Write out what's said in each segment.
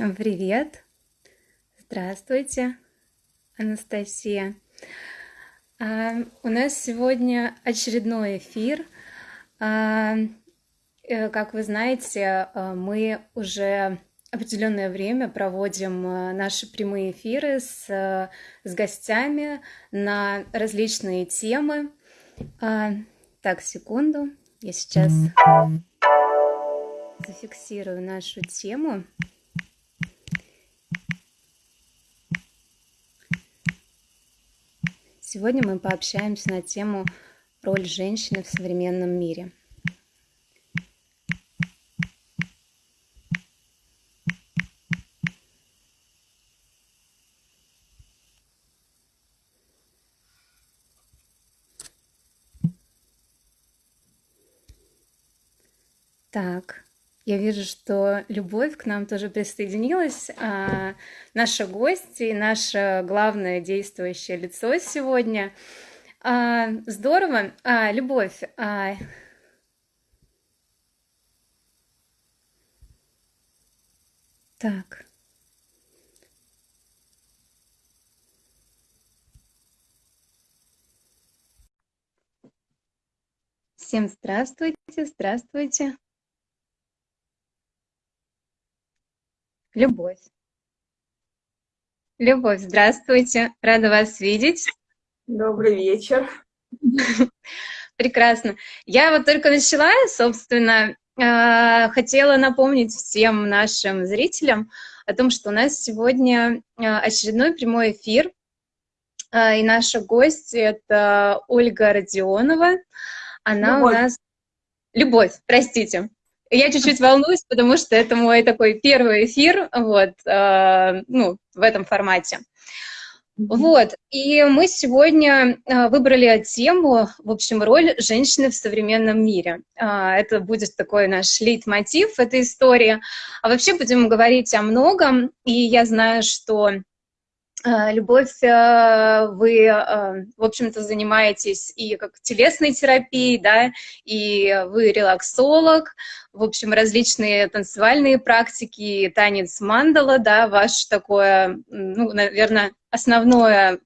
Всем привет! Здравствуйте, Анастасия. А, у нас сегодня очередной эфир. А, э, как вы знаете, а, мы уже определенное время проводим наши прямые эфиры с, с гостями на различные темы. Так, секунду. Я сейчас зафиксирую нашу тему. Сегодня мы пообщаемся на тему «Роль женщины в современном мире». Так, я вижу, что Любовь к нам тоже присоединилась. А, наша гость и наше главное действующее лицо сегодня. А, здорово. А, Любовь, а... Так. Всем здравствуйте, здравствуйте. Любовь. Любовь, здравствуйте. Рада вас видеть. Добрый вечер. Прекрасно. Я вот только начала, собственно, э, хотела напомнить всем нашим зрителям о том, что у нас сегодня э, очередной прямой эфир, э, и наша гость — это Ольга Родионова. Она Любовь. у нас... Любовь, простите. Я чуть-чуть волнуюсь, потому что это мой такой первый эфир, вот, э, ну, в этом формате. Вот, и мы сегодня э, выбрали тему, в общем, роль женщины в современном мире. Э, это будет такой наш лейтмотив этой истории. А вообще будем говорить о многом, и я знаю, что любовь, э, вы, э, в общем-то, занимаетесь и как телесной терапией, да, и вы релаксолог, в общем, различные танцевальные практики, танец мандала, да, ваше такое, ну, наверное, основное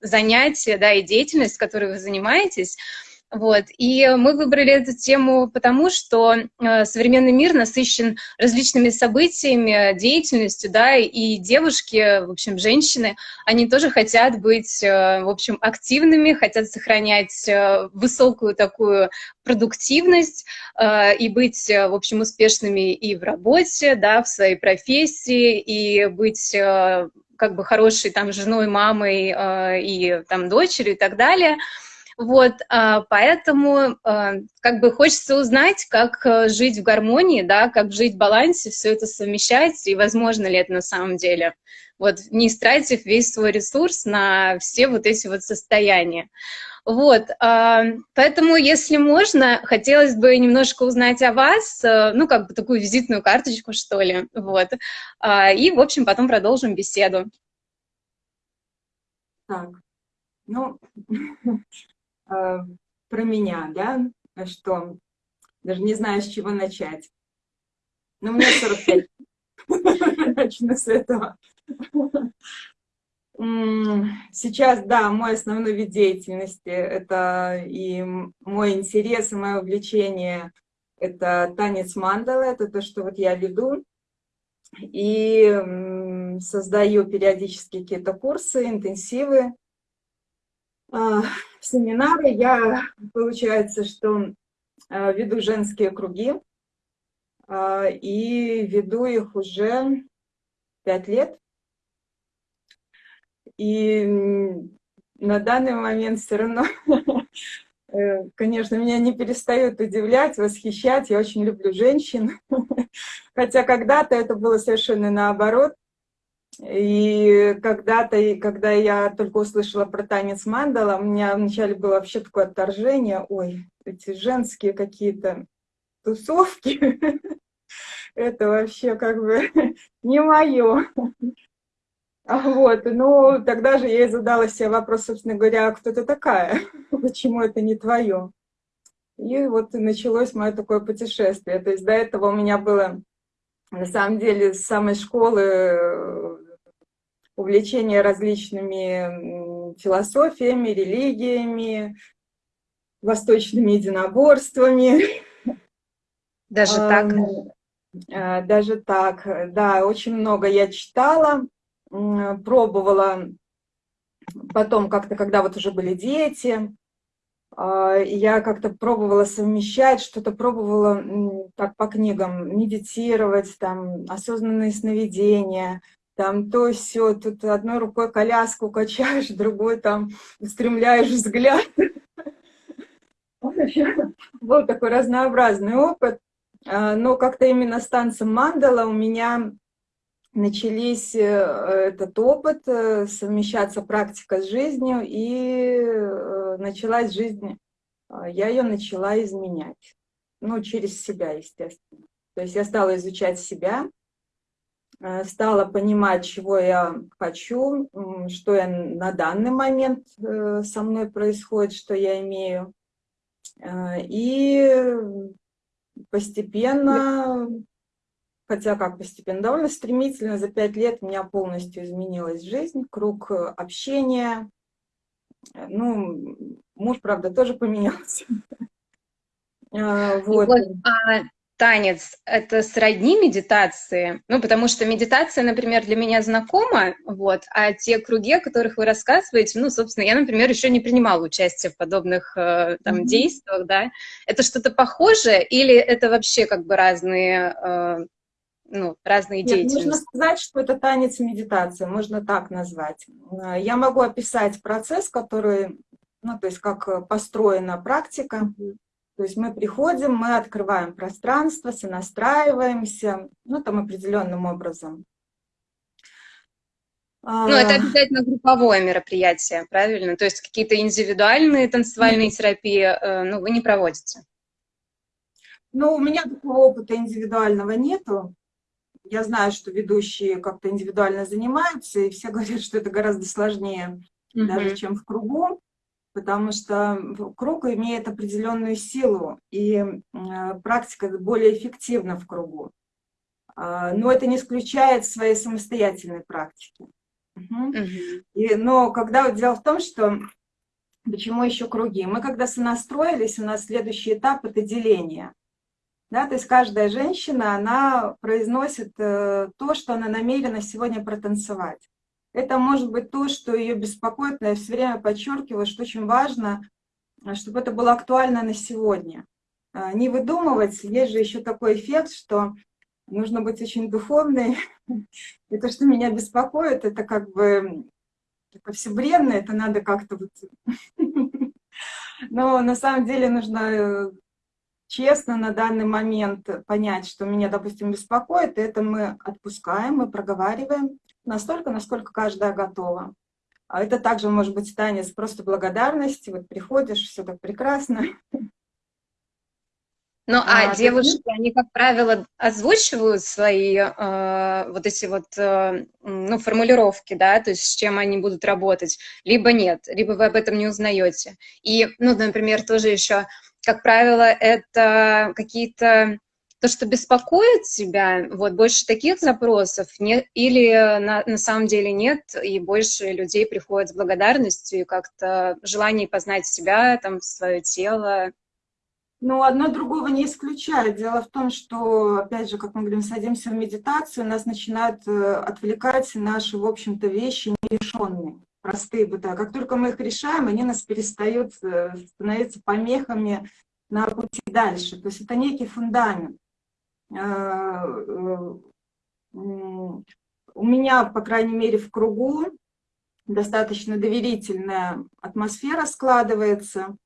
занятие, да, и деятельность, которой вы занимаетесь — вот. И мы выбрали эту тему потому, что э, современный мир насыщен различными событиями, деятельностью, да, и девушки, в общем, женщины, они тоже хотят быть, э, в общем, активными, хотят сохранять э, высокую такую продуктивность и быть, в общем, успешными и в работе, да, в своей профессии, и быть как бы хорошей там женой, мамой и там дочерью и так далее – вот, а, поэтому а, как бы хочется узнать, как э, жить в гармонии, да, как жить в балансе, все это совмещать, и возможно ли это на самом деле. Вот, не истратив весь свой ресурс на все вот эти вот состояния. Вот, а, поэтому, если можно, хотелось бы немножко узнать о вас, э, ну, как бы такую визитную карточку, что ли, вот, и, в общем, потом продолжим беседу. Так, ну, Э, про меня, да, что даже не знаю, с чего начать. Но мне 45. Начну с этого. Сейчас, да, мой основной вид деятельности, это и мой интерес, и мое увлечение, это танец мандалы, это то, что вот я веду. И создаю периодически какие-то курсы, интенсивы семинары. Я, получается, что а, веду женские круги, а, и веду их уже пять лет. И на данный момент все равно, э, конечно, меня не перестают удивлять, восхищать. Я очень люблю женщин. Хотя когда-то это было совершенно наоборот. И когда-то, когда я только услышала про танец мандала, у меня вначале было вообще такое отторжение, ой, эти женские какие-то тусовки, это вообще как бы не мое. Вот, ну, тогда же я и задала себе вопрос, собственно говоря, а кто ты такая? Почему это не твое? И вот началось мое такое путешествие. То есть до этого у меня было на самом деле с самой школы увлечение различными философиями, религиями, восточными единоборствами. Даже так? Э, даже так, да, очень много я читала, пробовала потом как-то, когда вот уже были дети, а, я как-то пробовала совмещать, что-то пробовала так по книгам медитировать, там осознанные сновидения, там то все, тут одной рукой коляску качаешь, другой там устремляешь взгляд. Был такой разнообразный опыт, а, но как-то именно с танцем мандала у меня начались э, этот опыт, э, совмещаться практика с жизнью, и э, началась жизнь, я ее начала изменять, ну, через себя, естественно. То есть я стала изучать себя, стала понимать, чего я хочу, что я на данный момент со мной происходит, что я имею. И постепенно хотя как постепенно, довольно стремительно, за пять лет у меня полностью изменилась жизнь, круг э, общения. Ну, муж, правда, тоже поменялся. А, вот. А танец — это сродни медитации? Ну, потому что медитация, например, для меня знакома, вот, а те круги, о которых вы рассказываете, ну, собственно, я, например, еще не принимала участие в подобных э, там mm -hmm. действиях, да. Это что-то похожее или это вообще как бы разные э, ну, разные Нет, деятельности. Можно сказать, что это танец и медитация, можно так назвать. Э, я могу описать процесс, который, ну, то есть как построена практика. То есть мы приходим, мы открываем пространство, сонастраиваемся, ну, там определенным образом. Ну, это а. обязательно групповое мероприятие, правильно? То есть какие-то индивидуальные танцевальные терапии, э, ну, вы не проводите? Ну, у меня такого опыта индивидуального нету я знаю, что ведущие как-то индивидуально занимаются, и все говорят, что это гораздо сложнее mm -hmm. даже, чем в кругу, потому что круг имеет определенную силу, и э, практика более эффективна в кругу. Э, но это не исключает своей самостоятельной практики. Угу. И, но когда дело в том, что почему еще круги? Мы когда сонастроились, у нас следующий этап – это деление. Да, то есть каждая женщина, она произносит э, то, что она намерена сегодня протанцевать. Это может быть то, что ее беспокоит, но я все время подчеркиваю, что очень важно, э, чтобы это было актуально на сегодня. Э, не выдумывать, есть же еще такой эффект, что нужно быть очень духовной. И то, что меня беспокоит, это как бы это все бренно, это надо как-то вот... Но на самом деле нужно честно на данный момент понять, что меня, допустим, беспокоит, это мы отпускаем, мы проговариваем настолько, насколько каждая готова. А это также может быть танец просто благодарности. Вот приходишь, все так прекрасно. Ну, а, а девушки, ты... они, как правило, озвучивают свои э, вот эти вот, э, ну, формулировки, да, то есть с чем они будут работать, либо нет, либо вы об этом не узнаете. И, ну, например, тоже еще как правило, это какие-то то, что беспокоит тебя, вот больше таких запросов, не, или на, на самом деле нет, и больше людей приходят с благодарностью и как-то желание познать себя, там, свое тело. Ну, одно другого не исключает. Дело в том, что, опять же, как мы говорим, садимся в медитацию, нас начинают э, отвлекать наши, в общем-то, вещи нерешенные простые бытовые. Как только мы их решаем, они нас перестают э, становиться помехами на пути дальше. То есть это некий фундамент. Э, э, у меня, по крайней мере, в кругу достаточно доверительная атмосфера складывается.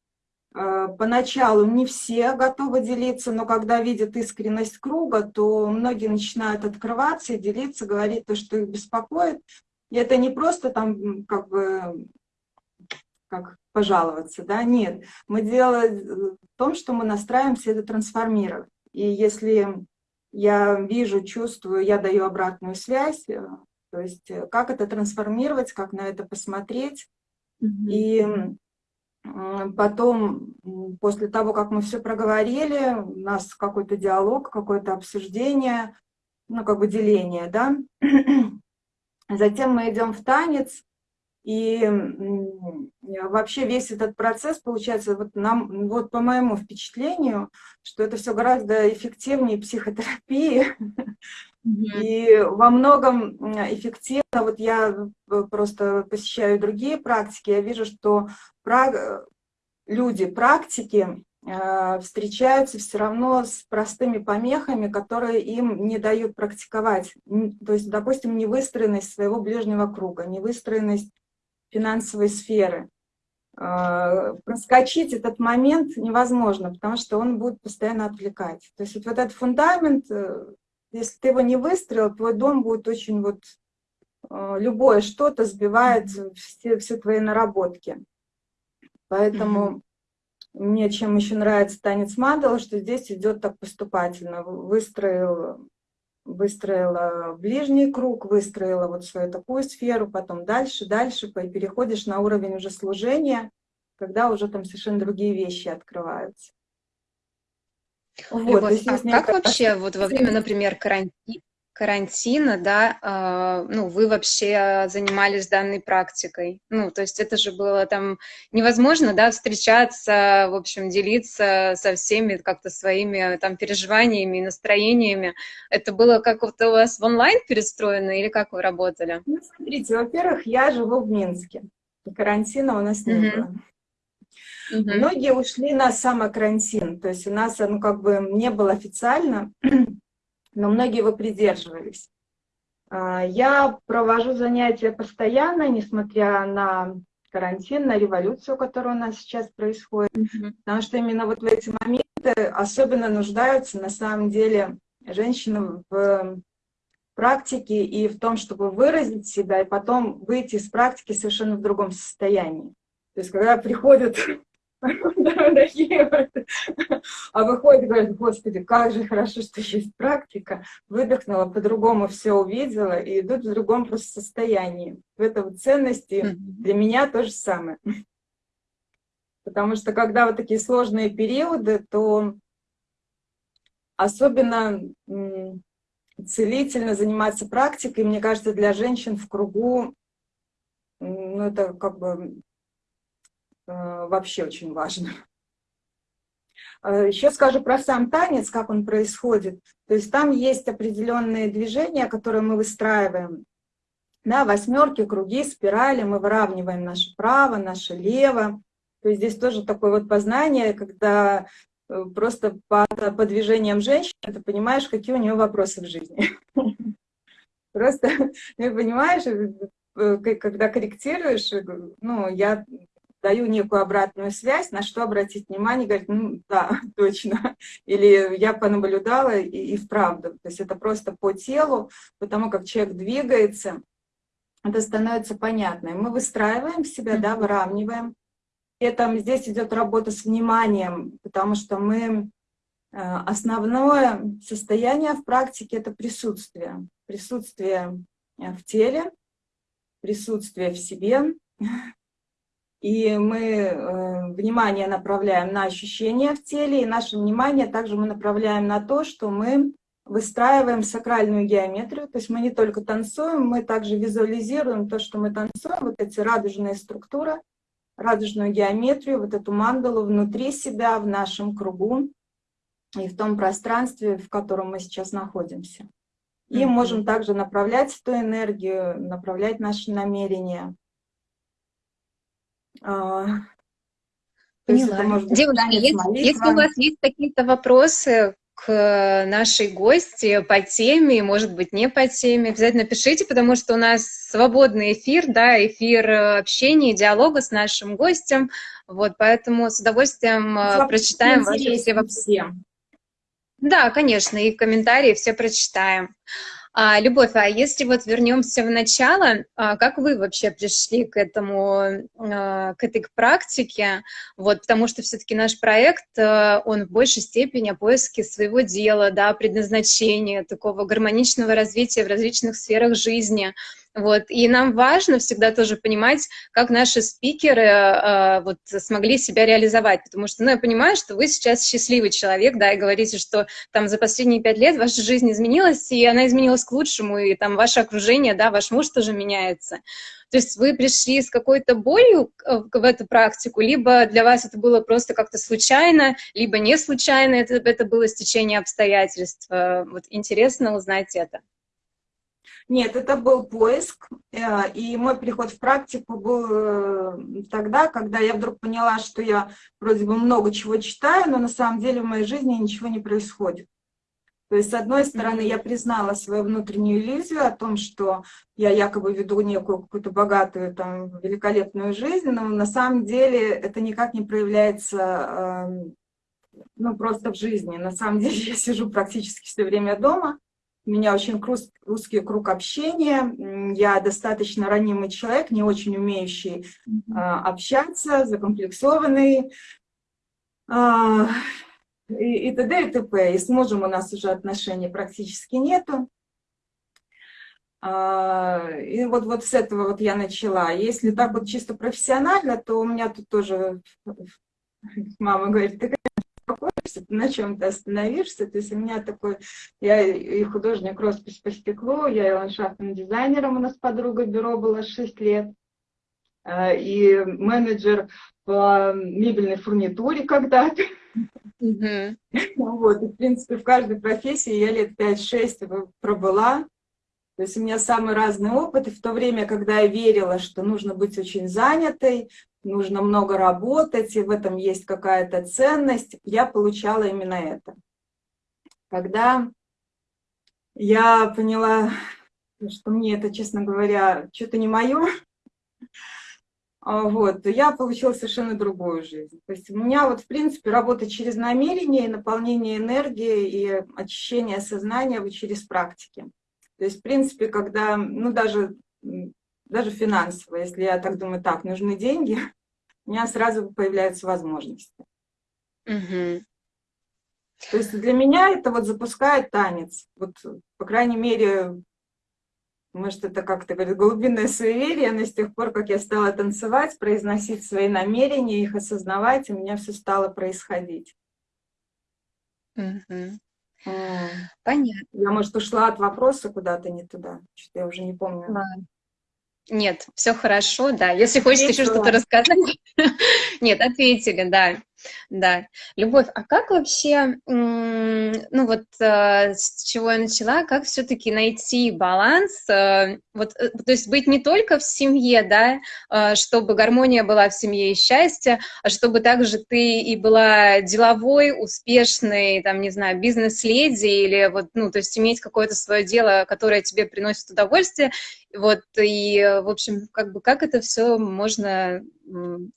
Поначалу не все готовы делиться, но когда видят искренность круга, то многие начинают открываться и делиться, говорить то, что их беспокоит. И это не просто там как бы как пожаловаться, да, нет. Мы делаем в том, что мы настраиваемся это трансформировать. И если я вижу, чувствую, я даю обратную связь, э, то есть э, как это трансформировать, как на это посмотреть. Mm -hmm. И потом, после того, как мы все проговорили, у нас какой-то диалог, какое-то обсуждение, ну, как бы деление, да. Затем мы идем в танец, и вообще весь этот процесс получается, вот, нам, вот по моему впечатлению, что это все гораздо эффективнее психотерапии, и во многом эффективно, вот я э, просто посещаю другие практики, я вижу, что люди, практики, э, встречаются все равно с простыми помехами, которые им не дают практиковать. То есть, допустим, невыстроенность своего ближнего круга, невыстроенность финансовой сферы. Э, проскочить этот момент невозможно, потому что он будет постоянно отвлекать. То есть вот этот фундамент, э, если ты его не выстроил, твой дом будет очень вот... Любое что-то сбивает все, все твои наработки. Поэтому mm -hmm. мне чем еще нравится танец мандала, что здесь идет так поступательно. Выстроил, выстроила ближний круг, выстроила вот свою такую сферу, потом дальше, дальше, переходишь на уровень уже служения, когда уже там совершенно другие вещи открываются. Вот, Любовь, а как вообще вот во время, например, карантина, карантина, да, э, ну, вы вообще занимались данной практикой. Ну, то есть это же было там невозможно, да, встречаться, в общем, делиться со всеми как-то своими там переживаниями и настроениями. Это было как-то у вас в онлайн перестроено или как вы работали? Ну, смотрите, во-первых, я живу в Минске, карантина у нас не mm -hmm. было. Угу. Многие ушли на самокарантин, то есть у нас, ну, как бы не было официально, но многие его придерживались. А, я провожу занятия постоянно, несмотря на карантин, на революцию, которая у нас сейчас происходит, mm -hmm. потому что именно вот в эти моменты особенно нуждаются на самом деле женщины в практике и в том, чтобы выразить себя, и потом выйти из практики совершенно в другом состоянии. То есть, когда приходят а выходит и говорит, господи, как же хорошо, что есть практика. Выдохнула, по-другому все увидела и идут в другом просто состоянии. В этом ценности для меня то же самое. Потому что когда вот такие сложные периоды, то особенно целительно заниматься практикой, мне кажется, для женщин в кругу, ну, это как бы вообще очень важно. Э, Еще скажу про сам танец, как он происходит. То есть там есть определенные движения, которые мы выстраиваем. Да, восьмерки, круги, спирали, мы выравниваем наше право, наше лево. То есть здесь тоже такое вот познание, когда э, просто по, по движениям женщины ты понимаешь, какие у нее вопросы в жизни. Просто, ты понимаешь, когда корректируешь, ну, я даю некую обратную связь, на что обратить внимание, говорит, ну да, точно. Или я понаблюдала и, и вправду. То есть это просто по телу, потому как человек двигается, это становится понятно. И мы выстраиваем себя, да, выравниваем. И там здесь идет работа с вниманием, потому что мы э, основное состояние в практике — это присутствие. Присутствие э, в теле, присутствие в себе, и мы э, внимание направляем на ощущения в теле, и наше внимание также мы направляем на то, что мы выстраиваем сакральную геометрию, то есть мы не только танцуем, мы также визуализируем то, что мы танцуем, вот эти радужные структуры, радужную геометрию, вот эту мандалу внутри себя, в нашем кругу и в том пространстве, в котором мы сейчас находимся. И mm -hmm. можем также направлять эту энергию, направлять наши намерения Поняла. Девушка, если, если у вас есть какие-то вопросы к нашей гости по теме, может быть, не по теме, обязательно пишите, потому что у нас свободный эфир, да, эфир общения, диалога с нашим гостем, вот, поэтому с удовольствием э, Слава прочитаем ваши все вопросы. Да, конечно, и комментарии все прочитаем. А, Любовь, а если вот вернемся в начало, а, как вы вообще пришли к этому, а, к этой практике? Вот, потому что все-таки наш проект, а, он в большей степени о поиске своего дела, да, предназначения, такого гармоничного развития в различных сферах жизни. Вот, и нам важно всегда тоже понимать, как наши спикеры э, вот, смогли себя реализовать, потому что, ну, я понимаю, что вы сейчас счастливый человек, да, и говорите, что там за последние пять лет ваша жизнь изменилась, и она изменилась к лучшему, и там ваше окружение, да, ваш муж тоже меняется. То есть вы пришли с какой-то болью в эту практику, либо для вас это было просто как-то случайно, либо не случайно, это, это было стечение обстоятельств. Вот интересно узнать это. Нет, это был поиск, э, и мой приход в практику был э, тогда, когда я вдруг поняла, что я вроде бы много чего читаю, но на самом деле в моей жизни ничего не происходит. То есть, с одной стороны, я признала свою внутреннюю иллюзию о том, что я якобы веду некую какую-то богатую, там, великолепную жизнь, но на самом деле это никак не проявляется, э, ну, просто в жизни. На самом деле я сижу практически все время дома, у меня очень узкий круг общения, я достаточно ранимый человек, не очень умеющий mm -hmm. общаться, закомплексованный, а, и, и т.д. и т.п. И с мужем у нас уже отношений практически нету. А, и вот, вот с этого вот я начала. Если так вот чисто профессионально, то у меня тут тоже мама говорит, ты успокоишься, ты на чем то остановишься. То есть у меня такой, я и художник роспись по стеклу, я и ландшафтным дизайнером, у нас подруга бюро было 6 лет, а, и менеджер по мебельной фурнитуре когда-то. Mm -hmm. Вот, и, в принципе, в каждой профессии я лет 5-6 пробыла. То есть у меня самый разный опыт, и в то время, когда я верила, что нужно быть очень занятой, нужно много работать, и в этом есть какая-то ценность, я получала именно это. Когда я поняла, что мне это, честно говоря, что-то не мое, а, вот, я получила совершенно другую жизнь. То есть у меня вот, в принципе, работа через намерение, наполнение энергии и очищение сознания через практики. То есть, в принципе, когда, ну, даже, даже финансово, если я так думаю, так, нужны деньги, у меня сразу появляются возможности. Угу. То есть для меня это вот запускает танец. Вот, по крайней мере, может, это как-то говорит, глубинное суеверие, но с тех пор, как я стала танцевать, произносить свои намерения, их осознавать, у меня все стало происходить. Угу. Понятно. Я, может, ушла от вопроса куда-то не туда. Что-то я уже не помню. Да. Нет, все хорошо, да. Если хочешь еще что-то рассказать. Нет, ответили, да. Да. Любовь, а как вообще, ну вот э, с чего я начала, как все-таки найти баланс, э, вот, э, то есть быть не только в семье, да, чтобы гармония была в семье и счастье, а чтобы также ты и была деловой, успешной, там, не знаю, бизнес-леди или вот, ну, то есть иметь какое-то свое дело, которое тебе приносит удовольствие, вот, и, в общем, как бы, как это все можно,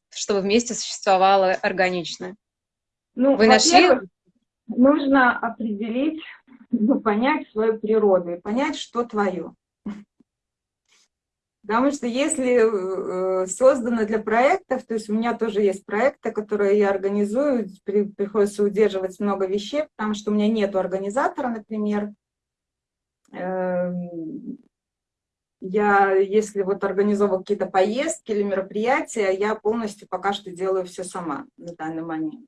чтобы вместе существовало органично? Ну, Вы нашли? Нужно определить, ну, понять свою природу и понять, что твое. Потому что если э, создано для проектов, то есть у меня тоже есть проекты, которые я организую, при, приходится удерживать много вещей, потому что у меня нет организатора, например. Я, если вот организовываю какие-то поездки или мероприятия, я полностью пока что делаю все сама на данный момент.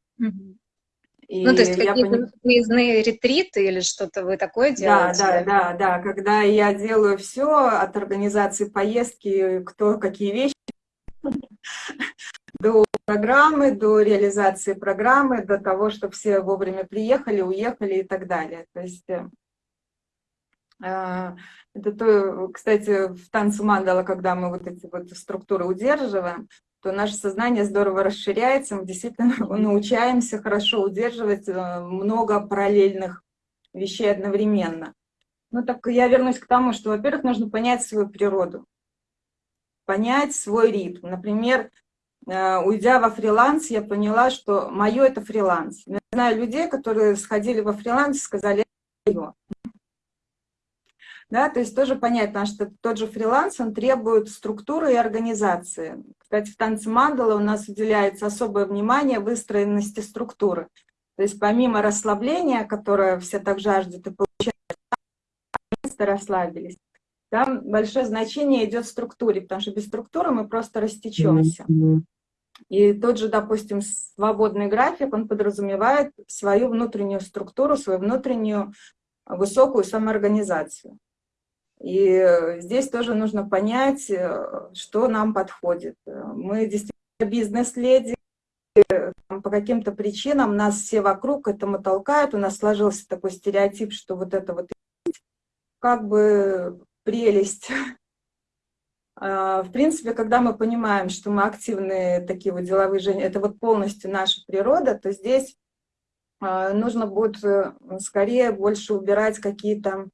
И ну, то есть какие-то поним... выездные ретриты или что-то вы такое делаете? Да, да, да, да. Когда я делаю все от организации поездки, кто какие вещи, до программы, до реализации программы, до того, чтобы все вовремя приехали, уехали и так далее. То есть э, это то, кстати, в танце мандала, когда мы вот эти вот структуры удерживаем, то наше сознание здорово расширяется, мы действительно научаемся хорошо удерживать э, много параллельных вещей одновременно. Ну так я вернусь к тому, что, во-первых, нужно понять свою природу, понять свой ритм. Например, э, уйдя во фриланс, я поняла, что мое это фриланс. Я знаю людей, которые сходили во фриланс и сказали, это мое да, то есть тоже понятно, что тот же фриланс, он требует структуры и организации. Кстати, в танце мандала у нас уделяется особое внимание выстроенности структуры. То есть помимо расслабления, которое все так жаждут и получают, расслабились. там большое значение идет структуре, потому что без структуры мы просто растечемся. И тот же, допустим, свободный график, он подразумевает свою внутреннюю структуру, свою внутреннюю высокую самоорганизацию. И здесь тоже нужно понять, э, что нам подходит. Мы действительно бизнес-леди, по каким-то причинам нас все вокруг этому толкают, у нас сложился такой стереотип, что вот это вот как бы прелесть. А, в принципе, когда мы понимаем, что мы активные такие вот деловые женщины, это вот полностью наша природа, то здесь а, нужно будет э, скорее больше убирать какие-то э,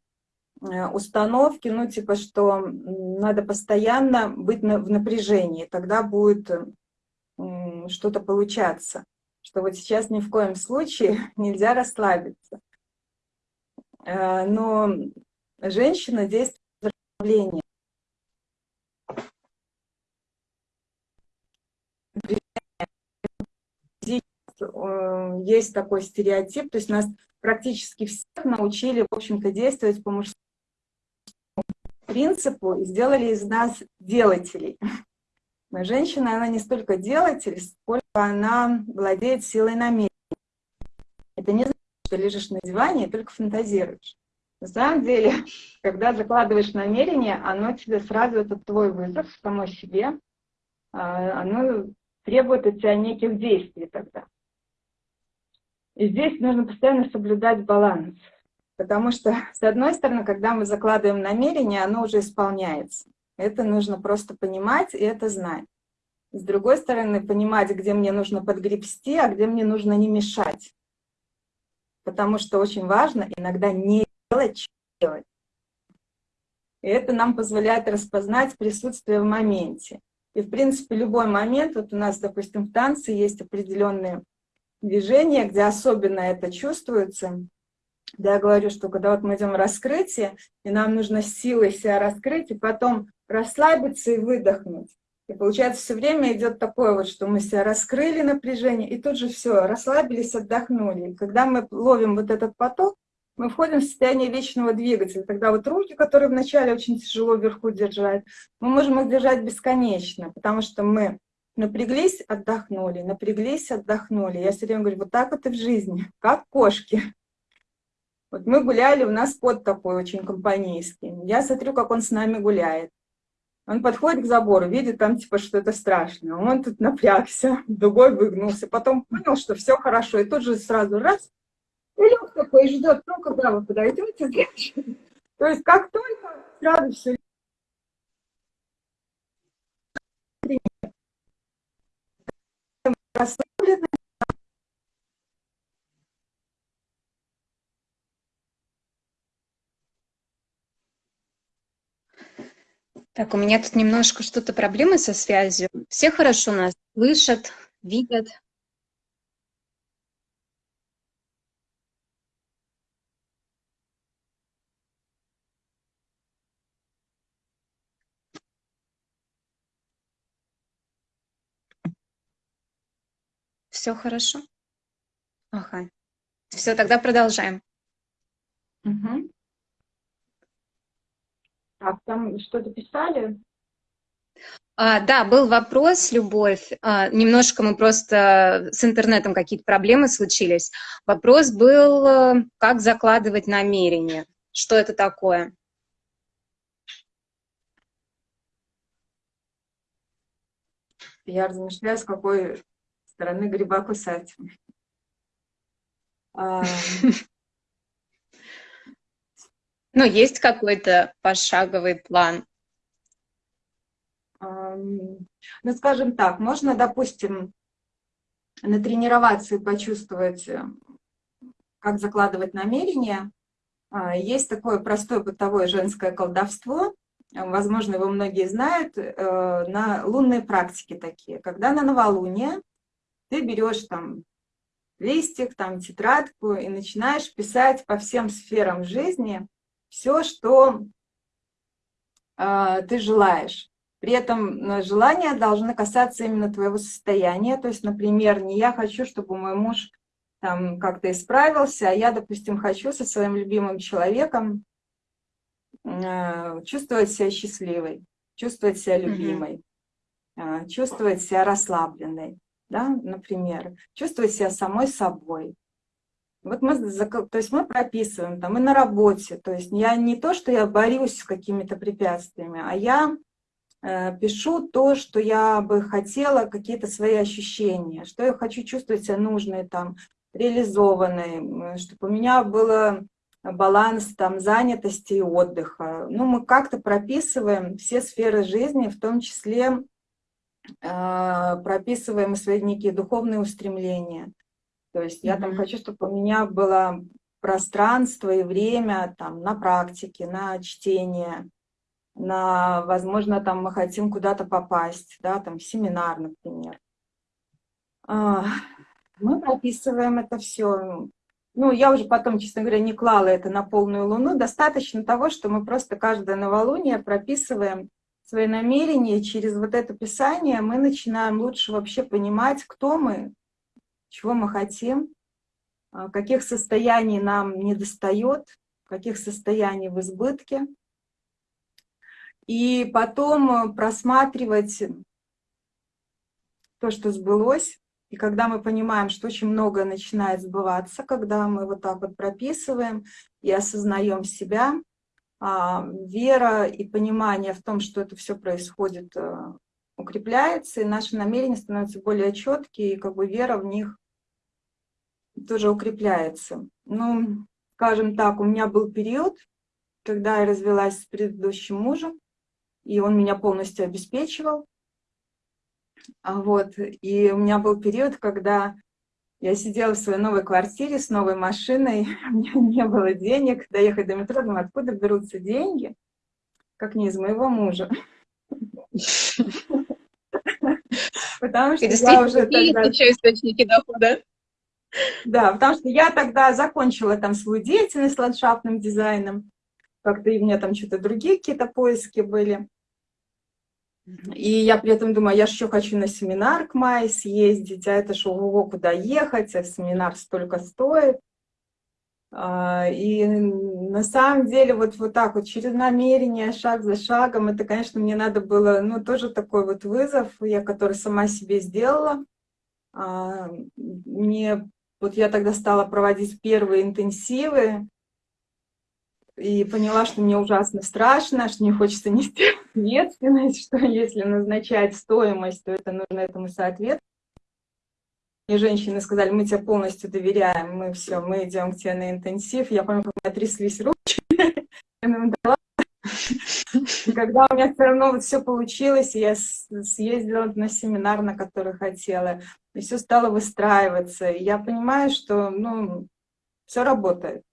установки, ну типа, что надо постоянно быть в напряжении, тогда будет что-то получаться, что вот сейчас ни в коем случае нельзя расслабиться. Э, но женщина действует в Есть такой стереотип, то есть нас практически всех научили, в общем-то, действовать по мужскому принципу и сделали из нас делателей. Женщина, она не столько делатель, сколько она владеет силой намерения. Это не значит, что лежишь на диване и только фантазируешь. На самом деле, когда закладываешь намерение, оно тебе сразу, это твой вызов самой себе, а, оно требует от тебя неких действий тогда. И здесь нужно постоянно соблюдать баланс. Потому что, с одной стороны, когда мы закладываем намерение, оно уже исполняется. Это нужно просто понимать и это знать. С другой стороны, понимать, где мне нужно подгребсти, а где мне нужно не мешать. Потому что очень важно иногда не делать, делать. И это нам позволяет распознать присутствие в моменте. И, в принципе, любой момент, вот у нас, допустим, в танце есть определенные движения, где особенно это чувствуется. Да, я говорю, что когда вот мы идем в раскрытие, и нам нужно силой себя раскрыть, и потом расслабиться и выдохнуть. И получается, все время идет такое вот, что мы себя раскрыли напряжение, и тут же все, расслабились, отдохнули. И когда мы ловим вот этот поток, мы входим в состояние вечного двигателя. Тогда вот руки, которые вначале очень тяжело вверху держать, мы можем их держать бесконечно, потому что мы напряглись, отдохнули, напряглись, отдохнули. Я все время говорю, вот так вот и в жизни, как кошки. Вот мы гуляли, у нас кот такой очень компанейский. Я смотрю, как он с нами гуляет. Он подходит к забору, видит там типа что-то страшное. Он тут напрягся, дугой выгнулся. Потом понял, что все хорошо. И тут же сразу раз, и лег такой, и ждет, ну когда вы подойдете, То есть как только сразу все расслабленность, Так, у меня тут немножко что-то проблемы со связью. Все хорошо нас слышат, видят. Все хорошо? Ага. Все, тогда продолжаем. Угу. Так, там что-то писали? А, да, был вопрос, Любовь. А, немножко мы просто с интернетом какие-то проблемы случились. Вопрос был, э, как закладывать намерение. Что это такое? Я размышляю, с какой стороны гриба кусать. Ну, есть какой-то пошаговый план? Ну, скажем так, можно, допустим, натренироваться и почувствовать, э, как закладывать намерения. А, есть такое простое бытовое женское колдовство, возможно, его многие знают, э, на лунные практики такие. Когда на новолуние ты берешь там листик, там тетрадку и начинаешь писать по всем сферам жизни все, что э, ты желаешь. При этом э, желания должны касаться именно твоего состояния. То есть, например, не я хочу, чтобы мой муж там как-то исправился, а я, допустим, хочу со своим любимым человеком э, чувствовать себя счастливой, чувствовать себя любимой, э, чувствовать себя расслабленной, да, например, чувствовать себя самой собой. Вот мы, то есть мы прописываем там и на работе, то есть я не то, что я борюсь с какими-то препятствиями, а я э, пишу то, что я бы хотела, какие-то свои ощущения, что я хочу чувствовать себя нужной, там, реализованной, чтобы у меня было баланс там занятости и отдыха. Ну, мы как-то прописываем все сферы жизни, в том числе э, прописываем свои некие духовные устремления. То есть я там хочу, чтобы у меня было пространство и время там на практике, на чтение, на, возможно, там мы хотим куда-то попасть, да, там семинар, например. А, мы прописываем это все. Ну, я уже потом, честно говоря, не клала это на полную луну. Достаточно того, что мы просто каждое новолуние прописываем свои намерения. Через вот это писание мы начинаем лучше вообще понимать, кто мы, чего мы хотим, а, каких состояний нам не достает, каких состояний в избытке. И потом просматривать то, что сбылось, и когда мы понимаем, что очень много начинает сбываться, когда мы вот так вот прописываем и осознаем себя, а, вера и понимание в том, что это все происходит, э, укрепляется, и наши намерения становятся более четкие, и как бы вера в них тоже укрепляется. Ну, скажем так, у меня был период, когда я развелась с предыдущим мужем, и он меня полностью обеспечивал. А вот. И у меня был период, когда я сидела в своей новой квартире с новой машиной, у меня не было денег доехать до метро, думаю, откуда берутся деньги, как не из моего мужа. Потому что я уже тогда... еще источники дохода. Да, потому что я тогда закончила там свою деятельность с ландшафтным дизайном, как-то и у меня там что-то другие какие-то поиски были. И я при этом думаю, я же еще хочу на семинар к мае съездить, а это что, ого, куда ехать, а семинар столько стоит. А, и на самом деле вот, вот так вот через намерение, шаг за шагом, это, конечно, мне надо было, ну, тоже такой вот вызов, я который сама себе сделала. А, мне, вот я тогда стала проводить первые интенсивы, и поняла, что мне ужасно страшно, что мне хочется нести ответственность, что если назначать стоимость, то это нужно этому соответствовать. И женщины сказали, мы тебе полностью доверяем, мы все, мы идем к тебе на интенсив. Я помню, как у меня тряслись руки, и когда у меня все равно вот все получилось, я съездила на семинар, на который хотела, и все стало выстраиваться. И я понимаю, что ну, все работает.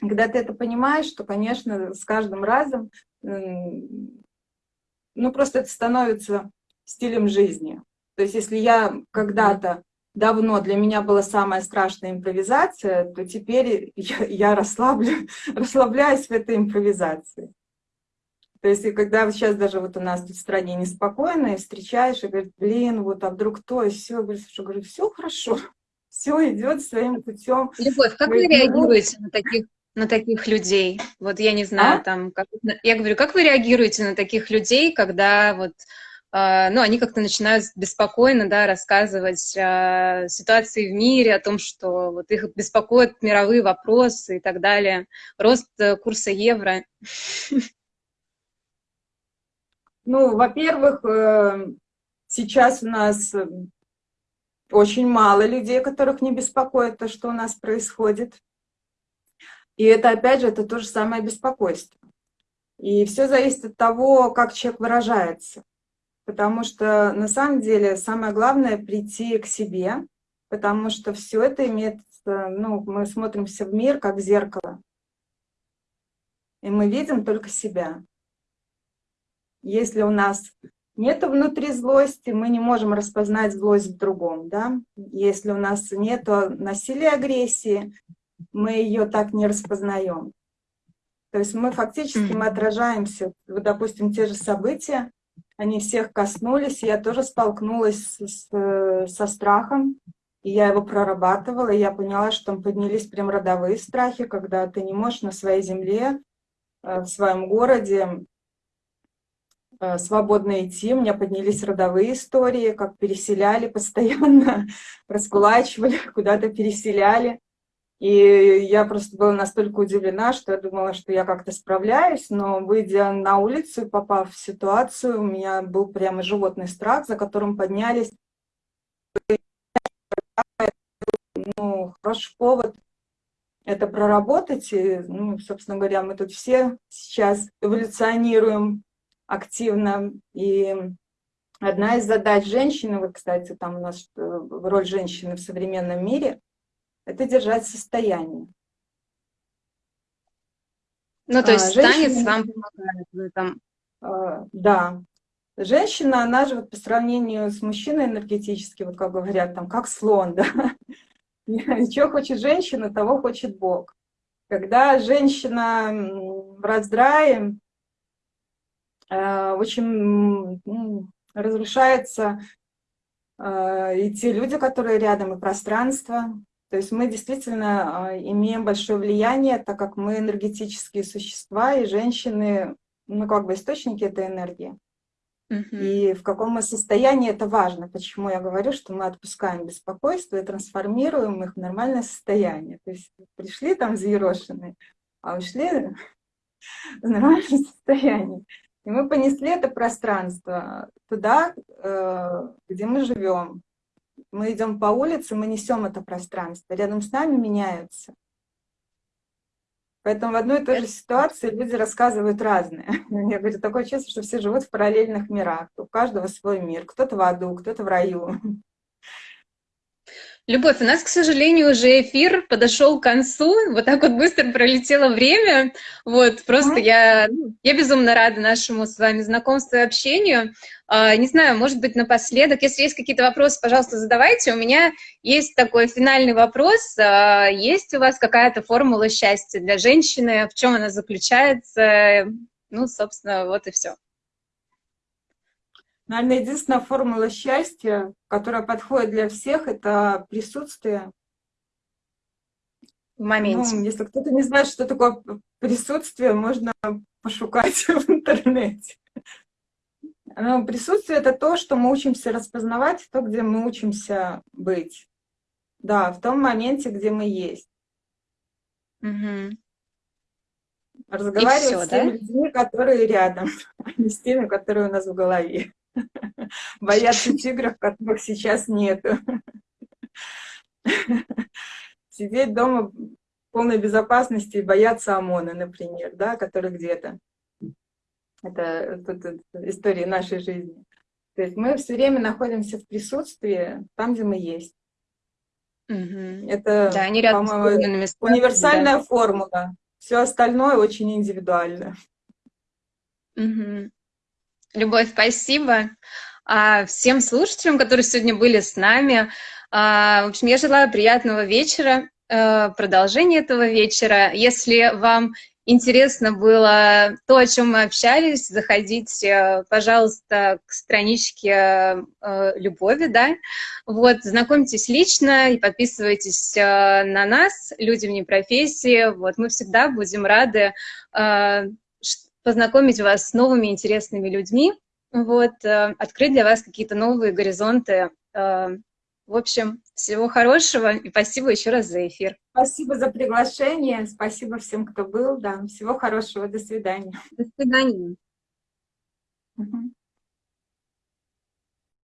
Когда ты это понимаешь, то, конечно, с каждым разом, ну, просто это становится стилем жизни. То есть если я когда-то давно для меня была самая страшная импровизация, то теперь я, я расслаблю, расслабляюсь в этой импровизации. То есть, и когда сейчас даже вот у нас тут в стране неспокойно, и встречаешь, и говоришь, блин, вот, а вдруг то, и все, говорю, говорю, все хорошо, все идет своим путем. Любовь, как вы реагируете на таких на таких людей? Вот я не знаю, а? там, как, я говорю, как вы реагируете на таких людей, когда вот, ну, они как-то начинают беспокойно, да, рассказывать о ситуации в мире, о том, что вот их беспокоят мировые вопросы и так далее, рост э, курса евро? Ну, во-первых, э, сейчас у нас очень мало людей, которых не беспокоит то, что у нас происходит. И это, опять же, это то же самое беспокойство. И все зависит от того, как человек выражается. Потому что на самом деле самое главное прийти к себе, потому что все это имеет, ну, мы смотримся в мир как в зеркало. И мы видим только себя. Если у нас нет внутри злости, мы не можем распознать злость в другом. Да? Если у нас нет насилия, агрессии, мы ее так не распознаем. То есть мы фактически мы отражаемся, вот, допустим, те же события, они всех коснулись, я тоже столкнулась с, со страхом, и я его прорабатывала, и я поняла, что там поднялись прям родовые страхи, когда ты не можешь на своей земле в своем городе свободно идти. У меня поднялись родовые истории, как переселяли постоянно, раскулачивали, куда-то переселяли. И я просто была настолько удивлена, что я думала, что я как-то справляюсь, но выйдя на улицу и попав в ситуацию, у меня был прямо животный страх, за которым поднялись. Ну, хороший повод это проработать. И, ну, собственно говоря, мы тут все сейчас эволюционируем активно. И одна из задач женщины, вот, кстати, там у нас э, роль женщины в современном мире – это держать состояние. Ну, то есть а, женщина, танец вам помогает в этом? А, да. Женщина, она же вот по сравнению с мужчиной энергетически, вот как говорят, там, как слон, да. Чего хочет женщина, того хочет Бог. Когда женщина в раздрае, э, очень разрушается э, и те люди, которые рядом, и пространство, то есть мы действительно а, имеем большое влияние, так как мы энергетические существа, и женщины, ну как бы источники этой энергии. И в каком мы состоянии, это важно. Почему я говорю, что мы отпускаем беспокойство и трансформируем их в нормальное состояние. То есть пришли там взъерошенные, а ушли в нормальное состояние. И мы понесли это пространство туда, э, где мы живем, мы идем по улице, мы несем это пространство, рядом с нами меняются. Поэтому в одной и той же ситуации люди рассказывают разные. Я говорю, такое чувство, что все живут в параллельных мирах. У каждого свой мир. Кто-то в аду, кто-то в раю. Любовь, у нас, к сожалению, уже эфир подошел к концу. Вот так вот быстро пролетело время. Вот, просто я, ну, я безумно рада нашему с вами знакомству и общению. А, не знаю, может быть, напоследок, если есть какие-то вопросы, пожалуйста, задавайте. У меня есть такой финальный вопрос. А, есть у вас какая-то формула счастья для женщины? В чем она заключается? Ну, собственно, вот и все. Наверное, единственная формула счастья, которая подходит для всех, это присутствие. В моменте. Ну, если кто-то не знает, что такое присутствие, можно пошукать в интернете. Но присутствие — это то, что мы учимся распознавать, то, где мы учимся быть. Да, в том моменте, где мы есть. Угу. Разговаривать все, с теми да? людьми, которые рядом, а не с теми, которые у нас в голове. Бояться тигров, которых сейчас нету. Сидеть дома в полной безопасности и бояться ОМОНа, например, да, который где-то. Это тут, история нашей жизни. То есть мы все время находимся в присутствии там, где мы есть. Угу. Это, да, по-моему, универсальная да. формула. Все остальное очень индивидуально. Угу. Любовь, спасибо. А всем слушателям, которые сегодня были с нами, а, в общем, я желаю приятного вечера, э, продолжения этого вечера. Если вам интересно было то, о чем мы общались, заходите, пожалуйста, к страничке э, Любови, да, вот, знакомьтесь лично и подписывайтесь э, на нас, люди вне профессии, вот, мы всегда будем рады познакомить вас с новыми интересными людьми, вот, э, открыть для вас какие-то новые горизонты. Э, в общем, всего хорошего и спасибо еще раз за эфир. Спасибо за приглашение, спасибо всем, кто был, да, всего хорошего, до свидания. До свидания. Угу.